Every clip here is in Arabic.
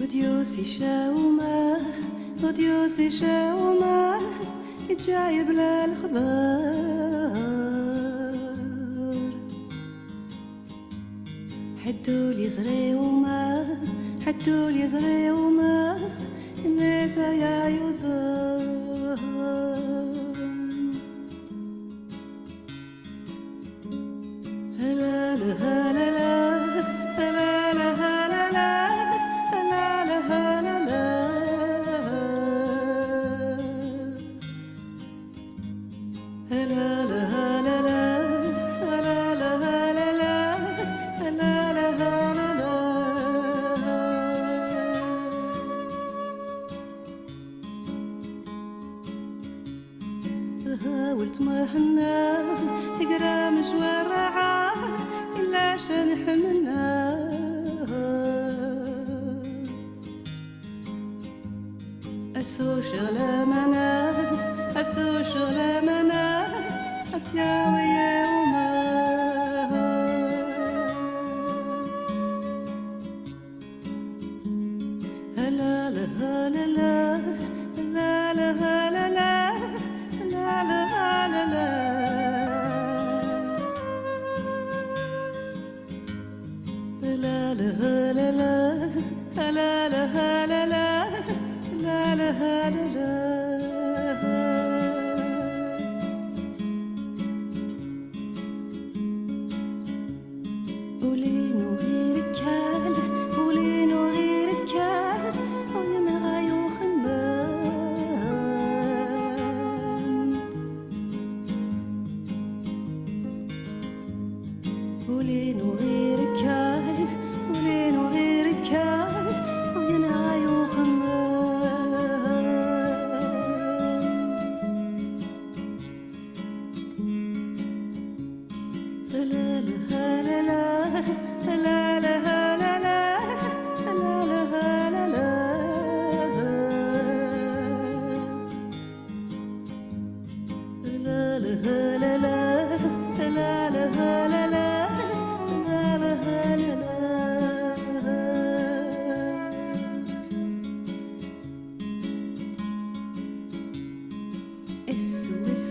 وديوسي شاومة وديوسي شاومة يتجايب للخبار حدولي زري وما حدولي زري وما ميثا يا يوثان. هلا لها حاولت ما حنا نقرا مشوار رعاه إلا عشان حملنا أسو شغلة منا أسو شغلة قولي ولين وغيرك هاي ولين وغيرك هاي عين هاي وخمام لا لا لا لا لا لا la la la la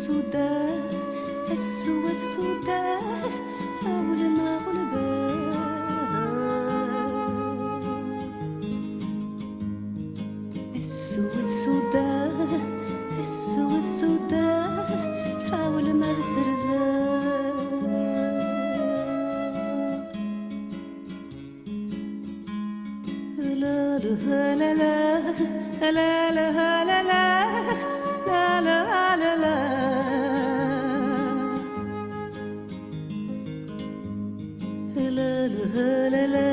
السوداء السوى السوداء أول ما غلبا السوى السوداء السوى السوداء أول ما السرداء la la la la la la la la la